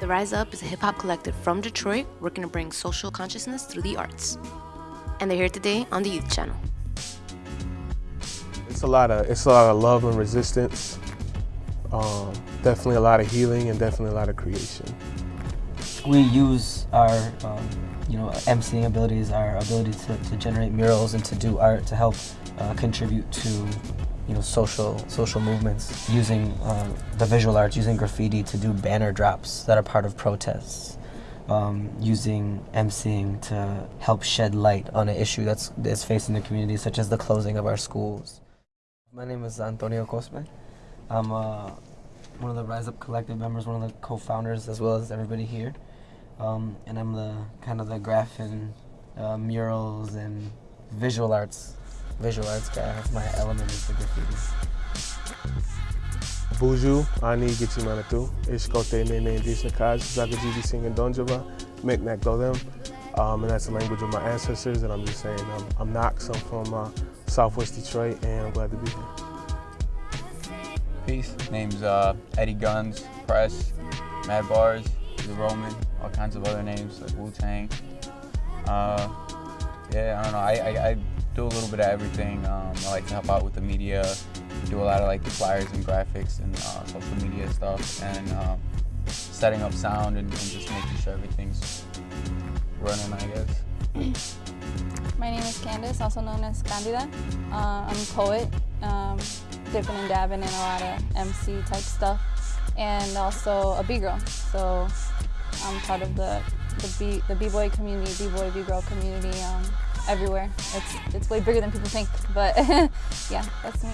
The Raiz Up is a hip hop collective from Detroit working to bring social consciousness through the arts. And they're here today on the Youth Channel. It's a lot of it's a lot of love and resistance. Um, definitely a lot of healing and definitely a lot of creation. We use our um, you know emceeing abilities, our ability to, to generate murals and to do art to help uh, contribute to you know social social movements using uh, the visual arts, using graffiti to do banner drops that are part of protests. Um, using emceeing to help shed light on an issue that's, that's facing the community, such as the closing of our schools. My name is Antonio Cosme. I'm uh, one of the Raiz Up Collective members, one of the co-founders, as well as everybody here. Um, and I'm the kind of the graph and uh, murals and visual arts, visual arts guy. My element is the graffiti. Boozhoo, Ani Gichimana tu, Ishkote Nene Indígena Kaj, Zagajiji Singing Donjava, Micmac Dolem. Um, and that's the language of my ancestors, and I'm just saying um, I'm Knox, I'm from uh, Southwest Detroit, and I'm glad to be here. Peace. Name's uh, Eddie Guns, Press, Mad Bars, The Roman, all kinds of other names like Wu Tang. Uh, yeah, I don't know. I, I, I, do a little bit of everything. Um, I like to help out with the media, do a lot of like the flyers and graphics and uh, social media stuff, and um, setting up sound and, and just making sure everything's running, I guess. My name is Candace, also known as Candida. Uh, I'm a poet, um, dipping and dabbing in a lot of MC type stuff, and also a B-girl. So I'm part of the the B the B-boy community, B-boy B-girl community um, everywhere. It's it's way bigger than people think, but yeah, that's me.